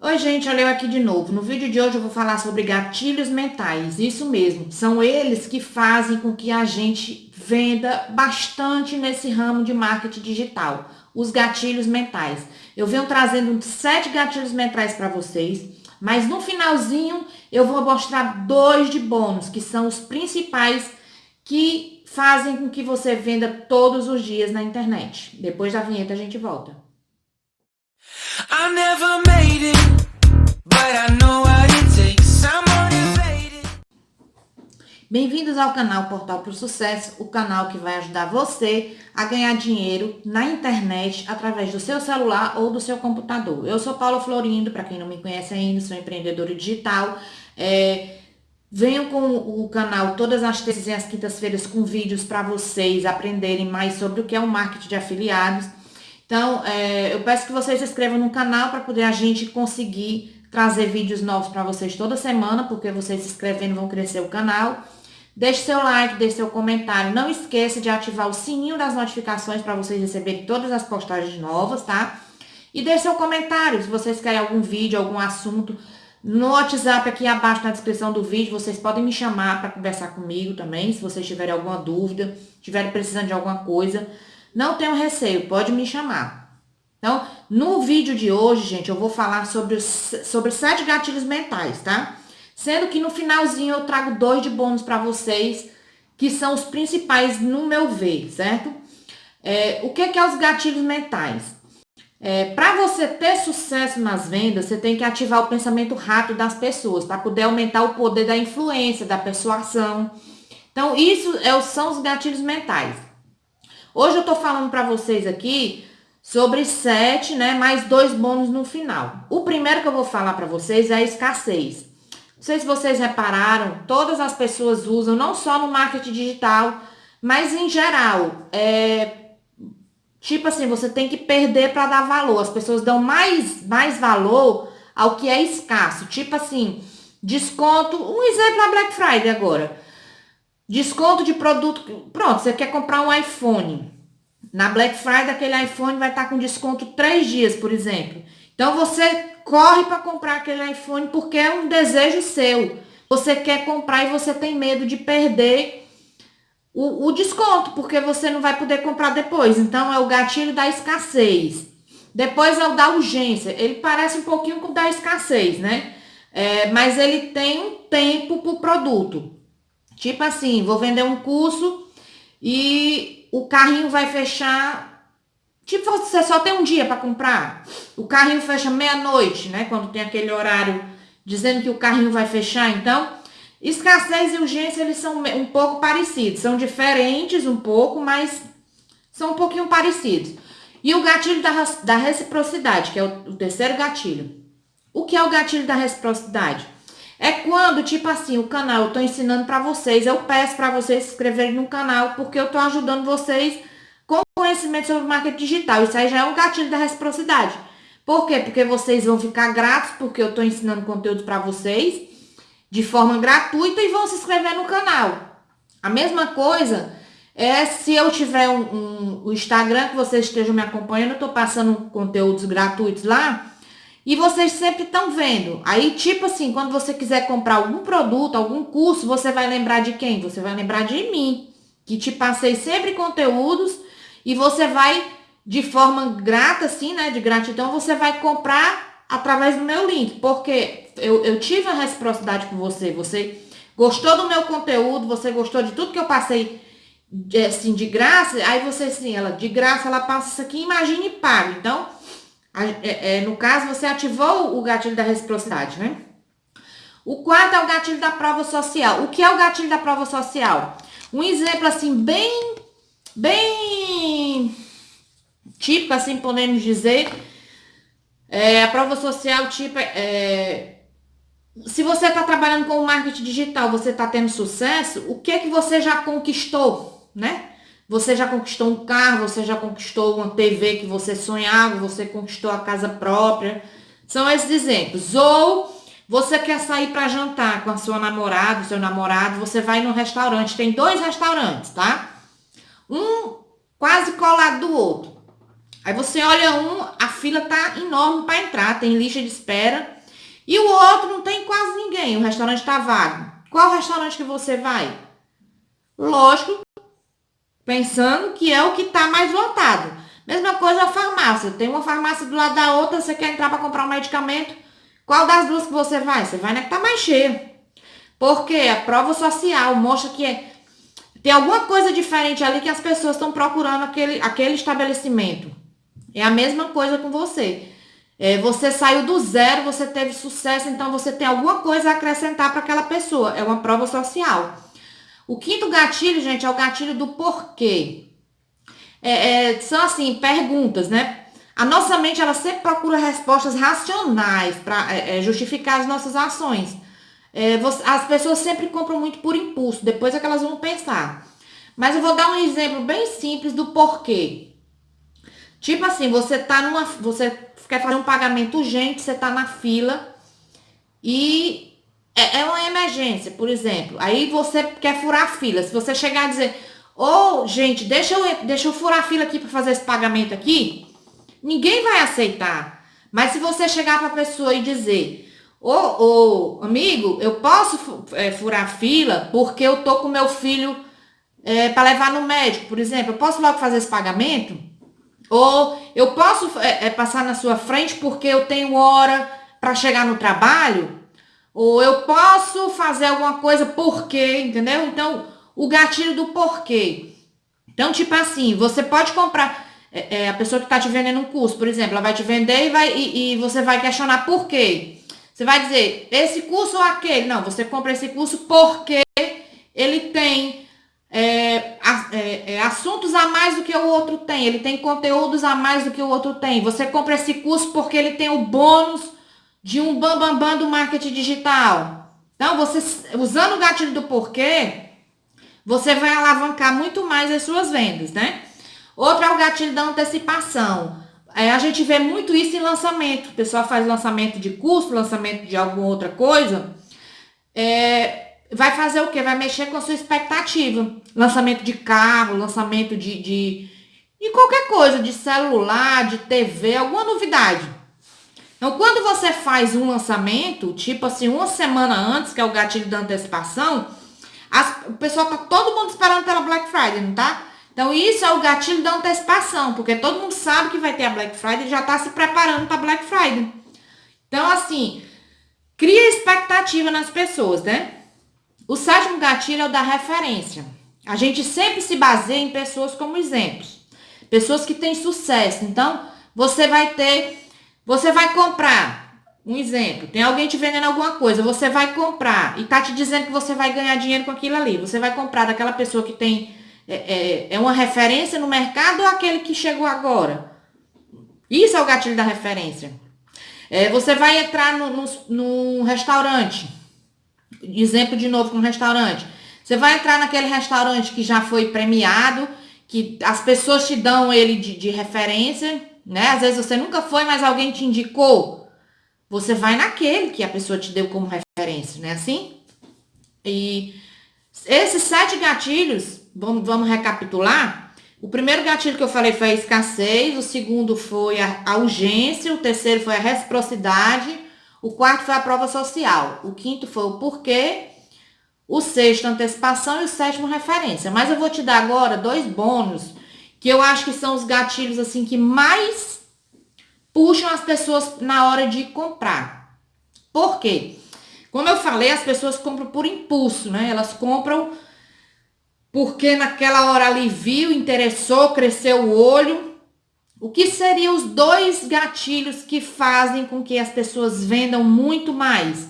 Oi gente, olha eu aqui de novo. No vídeo de hoje eu vou falar sobre gatilhos mentais. Isso mesmo, são eles que fazem com que a gente venda bastante nesse ramo de marketing digital. Os gatilhos mentais. Eu venho trazendo sete gatilhos mentais para vocês, mas no finalzinho eu vou mostrar dois de bônus, que são os principais que fazem com que você venda todos os dias na internet. Depois da vinheta a gente volta. I never made it, Bem-vindos ao canal Portal para o Sucesso, o canal que vai ajudar você a ganhar dinheiro na internet através do seu celular ou do seu computador. Eu sou Paula Florindo, para quem não me conhece ainda, sou empreendedora digital. É, venho com o canal todas as terças e as quintas-feiras com vídeos para vocês aprenderem mais sobre o que é o marketing de afiliados então, é, eu peço que vocês se inscrevam no canal para poder a gente conseguir trazer vídeos novos para vocês toda semana, porque vocês se inscrevendo vão crescer o canal. Deixe seu like, deixe seu comentário. Não esqueça de ativar o sininho das notificações para vocês receberem todas as postagens novas, tá? E deixe seu comentário, se vocês querem algum vídeo, algum assunto. No WhatsApp aqui abaixo na descrição do vídeo, vocês podem me chamar para conversar comigo também, se vocês tiverem alguma dúvida, estiverem precisando de alguma coisa. Não tenham receio, pode me chamar. Então, no vídeo de hoje, gente, eu vou falar sobre, sobre sete gatilhos mentais, tá? Sendo que no finalzinho eu trago dois de bônus para vocês, que são os principais no meu ver, certo? É, o que, que é os gatilhos mentais? É, para você ter sucesso nas vendas, você tem que ativar o pensamento rápido das pessoas, para poder aumentar o poder da influência, da persuasão. Então, isso é, são os gatilhos mentais. Hoje eu tô falando para vocês aqui sobre sete, né, mais dois bônus no final. O primeiro que eu vou falar para vocês é a escassez. Não sei se vocês repararam, todas as pessoas usam, não só no marketing digital, mas em geral. É, tipo assim, você tem que perder para dar valor. As pessoas dão mais, mais valor ao que é escasso. Tipo assim, desconto. Um exemplo é Black Friday agora. Desconto de produto. Pronto, você quer comprar um iPhone. Na Black Friday, aquele iPhone vai estar com desconto três dias, por exemplo. Então você corre para comprar aquele iPhone porque é um desejo seu. Você quer comprar e você tem medo de perder o, o desconto, porque você não vai poder comprar depois. Então é o gatilho da escassez. Depois é o da urgência. Ele parece um pouquinho com o da escassez, né? É, mas ele tem um tempo para o produto. Tipo assim, vou vender um curso e o carrinho vai fechar. Tipo, você só tem um dia para comprar. O carrinho fecha meia-noite, né? Quando tem aquele horário dizendo que o carrinho vai fechar. Então, escassez e urgência, eles são um pouco parecidos. São diferentes um pouco, mas são um pouquinho parecidos. E o gatilho da, da reciprocidade, que é o, o terceiro gatilho. O que é o gatilho da reciprocidade? É quando, tipo assim, o canal eu tô ensinando para vocês, eu peço para vocês se inscreverem no canal, porque eu tô ajudando vocês com conhecimento sobre marketing digital. Isso aí já é um gatilho da reciprocidade. Por quê? Porque vocês vão ficar gratos, porque eu tô ensinando conteúdo para vocês de forma gratuita e vão se inscrever no canal. A mesma coisa é se eu tiver um, um, o Instagram que vocês estejam me acompanhando, eu tô passando conteúdos gratuitos lá, e vocês sempre estão vendo. Aí, tipo assim, quando você quiser comprar algum produto, algum curso, você vai lembrar de quem? Você vai lembrar de mim, que te passei sempre conteúdos e você vai, de forma grata, assim, né, de gratidão, você vai comprar através do meu link, porque eu, eu tive a reciprocidade com você, você gostou do meu conteúdo, você gostou de tudo que eu passei, assim, de graça, aí você, assim, ela, de graça, ela passa isso aqui, imagine e paga. Então, é, é, no caso, você ativou o gatilho da reciprocidade, né? O quarto é o gatilho da prova social. O que é o gatilho da prova social? Um exemplo assim, bem, bem típico, assim podemos dizer. É, a prova social, tipo, é, se você está trabalhando com marketing digital, você está tendo sucesso, o que é que você já conquistou, né? Você já conquistou um carro, você já conquistou uma TV que você sonhava, você conquistou a casa própria. São esses exemplos. Ou você quer sair para jantar com a sua namorada, seu namorado, você vai no restaurante. Tem dois restaurantes, tá? Um quase colado do outro. Aí você olha um, a fila tá enorme para entrar, tem lista de espera. E o outro não tem quase ninguém, o restaurante tá vago. Qual restaurante que você vai? Lógico, pensando que é o que tá mais lotado. Mesma coisa a farmácia. Tem uma farmácia do lado da outra, você quer entrar para comprar um medicamento. Qual das duas que você vai? Você vai na que tá mais cheia. Porque a prova social mostra que é, tem alguma coisa diferente ali que as pessoas estão procurando aquele, aquele estabelecimento. É a mesma coisa com você. É, você saiu do zero, você teve sucesso, então você tem alguma coisa a acrescentar para aquela pessoa. É uma prova social. O quinto gatilho, gente, é o gatilho do porquê. É, é, são assim, perguntas, né? A nossa mente, ela sempre procura respostas racionais para é, é, justificar as nossas ações. É, você, as pessoas sempre compram muito por impulso, depois é que elas vão pensar. Mas eu vou dar um exemplo bem simples do porquê. Tipo assim, você tá numa. Você quer fazer um pagamento urgente, você tá na fila e é, é uma emergência, por exemplo. Aí você quer furar a fila. Se você chegar a dizer, ô, oh, gente, deixa eu, deixa eu furar a fila aqui para fazer esse pagamento aqui, ninguém vai aceitar. Mas se você chegar para a pessoa e dizer, ô, amigo, eu posso é, furar fila porque eu tô com meu filho é, para levar no médico, por exemplo, eu posso logo fazer esse pagamento? Ou eu posso é, é, passar na sua frente porque eu tenho hora para chegar no trabalho? Ou eu posso fazer alguma coisa porque, entendeu? Então, o gatilho do porquê. Então, tipo assim, você pode comprar. É, é, a pessoa que está te vendendo um curso, por exemplo, ela vai te vender e, vai, e, e você vai questionar por quê. Você vai dizer, esse curso ou aquele? Não, você compra esse curso porque ele tem é, é, é, assuntos a mais do que o outro tem, ele tem conteúdos a mais do que o outro tem. Você compra esse curso porque ele tem o bônus de um bambambam bam, bam do marketing digital. Então, você usando o gatilho do porquê, você vai alavancar muito mais as suas vendas, né? Outro é o gatilho da antecipação. É, a gente vê muito isso em lançamento. O pessoal faz lançamento de curso, lançamento de alguma outra coisa. É, vai fazer o quê? Vai mexer com a sua expectativa. Lançamento de carro, lançamento de, de, qualquer coisa, de celular, de TV, alguma novidade. Então, quando você faz um lançamento, tipo assim, uma semana antes, que é o gatilho da antecipação, as, o pessoal tá todo mundo esperando pela Black Friday, não tá? Então, isso é o gatilho da antecipação, porque todo mundo sabe que vai ter a Black Friday e já tá se preparando para Black Friday. Então, assim, cria expectativa nas pessoas, né? O sétimo gatilho é o da referência. A gente sempre se baseia em pessoas como exemplos. Pessoas que têm sucesso. Então, você vai ter, você vai comprar, um exemplo, tem alguém te vendendo alguma coisa, você vai comprar e tá te dizendo que você vai ganhar dinheiro com aquilo ali. Você vai comprar daquela pessoa que tem, é, é, é uma referência no mercado ou aquele que chegou agora? Isso é o gatilho da referência. É, você vai entrar no, restaurante exemplo de novo com um restaurante. Você vai entrar naquele restaurante que já foi premiado, que as pessoas te dão ele de, de referência, né? Às vezes você nunca foi, mas alguém te indicou. Você vai naquele que a pessoa te deu como referência, né? Assim? E esses sete gatilhos, vamos, vamos recapitular. O primeiro gatilho que eu falei foi a escassez, o segundo foi a, urgência, o terceiro foi a reciprocidade, o quarto foi a prova social. O quinto foi o porquê. O sexto, antecipação. E o sétimo, referência. Mas eu vou te dar agora dois bônus que eu acho que são os gatilhos assim que mais puxam as pessoas na hora de comprar. Por quê? Como eu falei, as pessoas compram por impulso, né? Elas compram porque naquela hora ali viu, interessou, cresceu o olho o que seriam os dois gatilhos que fazem com que as pessoas vendam muito mais?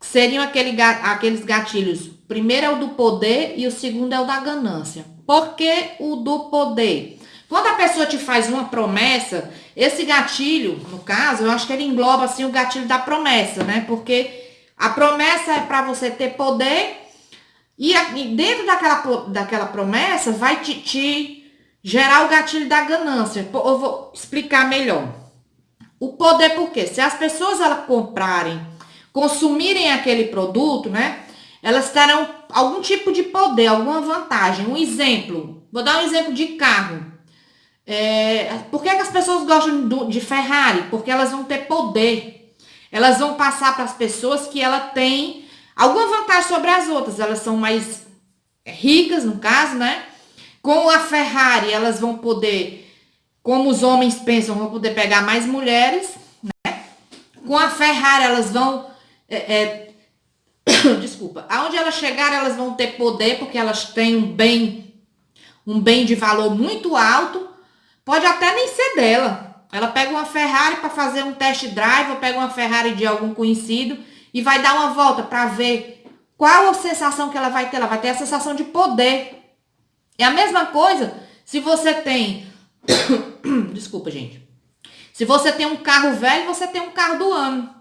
Seriam aquele, aqueles gatilhos. Primeiro é o do poder e o segundo é o da ganância. Por que o do poder? Quando a pessoa te faz uma promessa, esse gatilho, no caso, eu acho que ele engloba assim o gatilho da promessa, né? Porque a promessa é para você ter poder e dentro daquela, daquela promessa vai te, te Gerar o gatilho da ganância. Eu vou explicar melhor. O poder por quê? Se as pessoas elas comprarem, consumirem aquele produto, né? Elas terão algum tipo de poder, alguma vantagem. Um exemplo, vou dar um exemplo de carro. É, por que, que as pessoas gostam de Ferrari? Porque elas vão ter poder. Elas vão passar para as pessoas que ela tem alguma vantagem sobre as outras. Elas são mais ricas, no caso, né? Com a Ferrari, elas vão poder, como os homens pensam, vão poder pegar mais mulheres, né? Com a Ferrari, elas vão. É, é, desculpa. Aonde elas chegarem, elas vão ter poder, porque elas têm um bem, um bem de valor muito alto. Pode até nem ser dela. Ela pega uma Ferrari para fazer um test drive, ou pega uma Ferrari de algum conhecido e vai dar uma volta para ver qual a sensação que ela vai ter. Ela vai ter a sensação de poder. É a mesma coisa se você tem. Desculpa, gente. Se você tem um carro velho, você tem um carro do ano.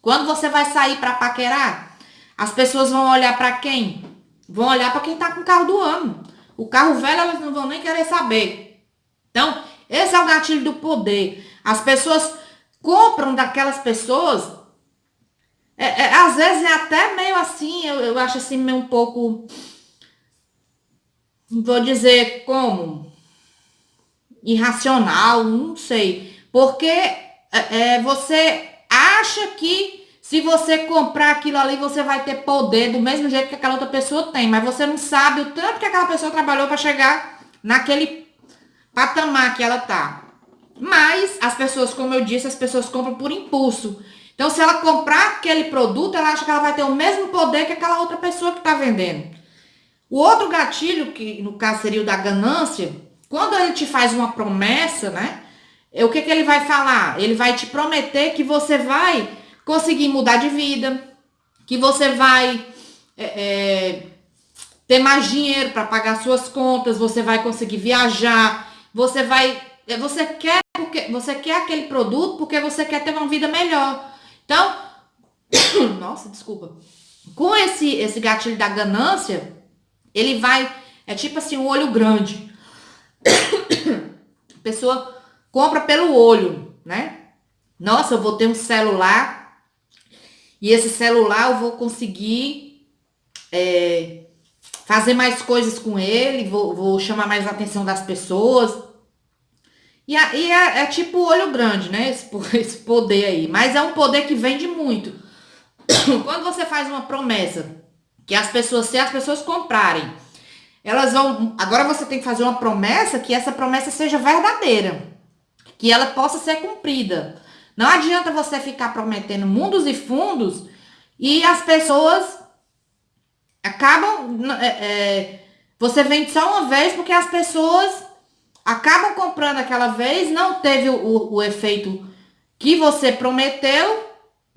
Quando você vai sair para paquerar, as pessoas vão olhar para quem? Vão olhar para quem tá com o carro do ano. O carro velho elas não vão nem querer saber. Então, esse é o gatilho do poder. As pessoas compram daquelas pessoas. É, é, às vezes é até meio assim, eu, eu acho assim meio um pouco vou dizer como irracional, não sei, porque é, é, você acha que se você comprar aquilo ali você vai ter poder do mesmo jeito que aquela outra pessoa tem, mas você não sabe o tanto que aquela pessoa trabalhou para chegar naquele patamar que ela tá. Mas as pessoas, como eu disse, as pessoas compram por impulso. Então, se ela comprar aquele produto, ela acha que ela vai ter o mesmo poder que aquela outra pessoa que está vendendo. O outro gatilho, que no caso seria o da ganância, quando ele te faz uma promessa, né? É, o que, que ele vai falar? Ele vai te prometer que você vai conseguir mudar de vida, que você vai é, é, ter mais dinheiro para pagar suas contas, você vai conseguir viajar, você vai. É, você quer porque você quer aquele produto porque você quer ter uma vida melhor. Então, nossa, desculpa. Com esse, esse gatilho da ganância, ele vai, é tipo assim, um olho grande. A pessoa compra pelo olho, né? Nossa, eu vou ter um celular e esse celular eu vou conseguir é, fazer mais coisas com ele, vou, vou chamar mais a atenção das pessoas. E, a, e é, é, tipo olho grande, né? Esse, esse poder aí. Mas é um poder que vende muito. Quando você faz uma promessa que as pessoas, se as pessoas comprarem, elas vão. Agora você tem que fazer uma promessa que essa promessa seja verdadeira, que ela possa ser cumprida. Não adianta você ficar prometendo mundos e fundos e as pessoas acabam. É, é, você vende só uma vez porque as pessoas acabam comprando aquela vez, não teve o, o efeito que você prometeu.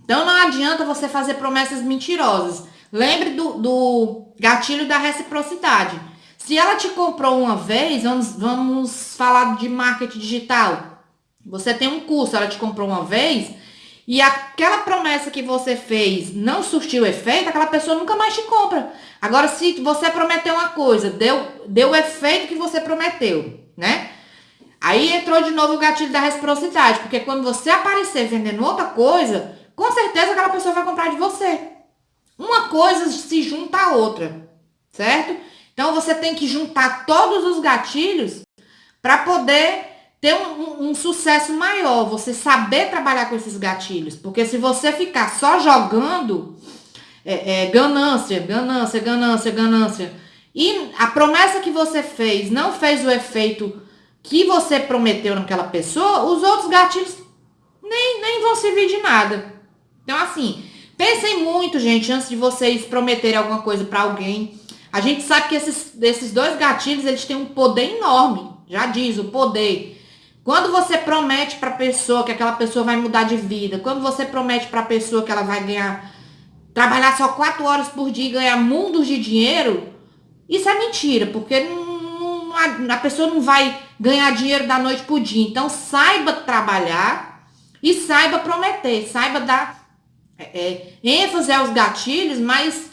Então não adianta você fazer promessas mentirosas. Lembre do, do gatilho da reciprocidade. Se ela te comprou uma vez, vamos, vamos falar de marketing digital. Você tem um curso, ela te comprou uma vez e aquela promessa que você fez não surtiu efeito, aquela pessoa nunca mais te compra. Agora, se você prometeu uma coisa, deu, deu o efeito que você prometeu, né? Aí entrou de novo o gatilho da reciprocidade, porque quando você aparecer vendendo outra coisa, com certeza aquela pessoa vai comprar de você. Uma coisa se junta à outra, certo? Então você tem que juntar todos os gatilhos para poder ter um, um, um, sucesso maior, você saber trabalhar com esses gatilhos. Porque se você ficar só jogando é, é, ganância, ganância, ganância, ganância, e a promessa que você fez não fez o efeito que você prometeu naquela pessoa, os outros gatilhos nem, nem vão servir de nada. Então, assim, Pensem muito, gente, antes de vocês prometerem alguma coisa para alguém. A gente sabe que esses, esses dois gatilhos, eles têm um poder enorme. Já diz, o poder. Quando você promete para a pessoa que aquela pessoa vai mudar de vida, quando você promete para a pessoa que ela vai ganhar, trabalhar só quatro horas por dia e ganhar mundos de dinheiro, isso é mentira, porque não, não, a, pessoa não vai ganhar dinheiro da noite pro dia. Então, saiba trabalhar e saiba prometer, saiba dar é, é, ênfase aos gatilhos, mas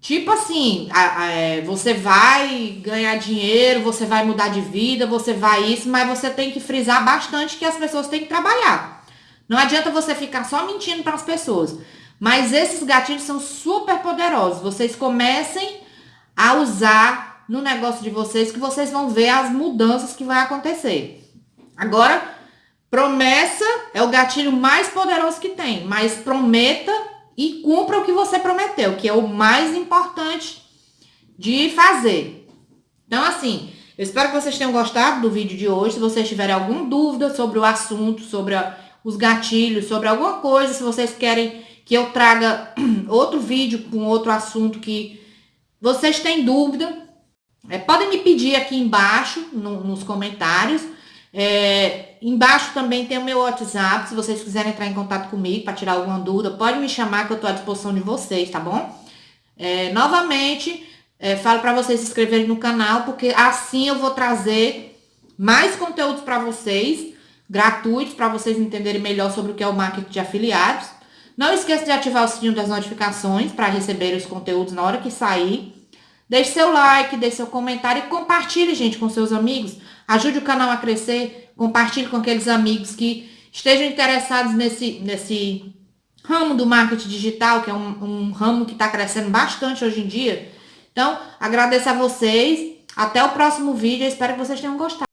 tipo assim, a, a, é, você vai ganhar dinheiro, você vai mudar de vida, você vai isso, mas você tem que frisar bastante que as pessoas têm que trabalhar. Não adianta você ficar só mentindo para as pessoas. Mas esses gatilhos são super poderosos. Vocês comecem a usar no negócio de vocês que vocês vão ver as mudanças que vai acontecer. Agora, promessa é o gatilho mais poderoso que tem, mas prometa e cumpra o que você prometeu, que é o mais importante de fazer. Então, assim, eu espero que vocês tenham gostado do vídeo de hoje. Se vocês tiverem alguma dúvida sobre o assunto, sobre os gatilhos, sobre alguma coisa, se vocês querem que eu traga outro vídeo com outro assunto que vocês têm dúvida, é, podem me pedir aqui embaixo, no, nos comentários. É, embaixo também tem o meu WhatsApp, se vocês quiserem entrar em contato comigo para tirar alguma dúvida, pode me chamar que eu estou à disposição de vocês, tá bom? É, novamente, é, falo para vocês se inscreverem no canal, porque assim eu vou trazer mais conteúdos para vocês, gratuitos, para vocês entenderem melhor sobre o que é o marketing de afiliados. Não esqueça de ativar o sininho das notificações para receber os conteúdos na hora que sair. Deixe seu like, deixe seu comentário e compartilhe, gente, com seus amigos. Ajude o canal a crescer, compartilhe com aqueles amigos que estejam interessados nesse, nesse ramo do marketing digital, que é um, um ramo que está crescendo bastante hoje em dia. Então, agradeço a vocês. Até o próximo vídeo. Espero que vocês tenham gostado.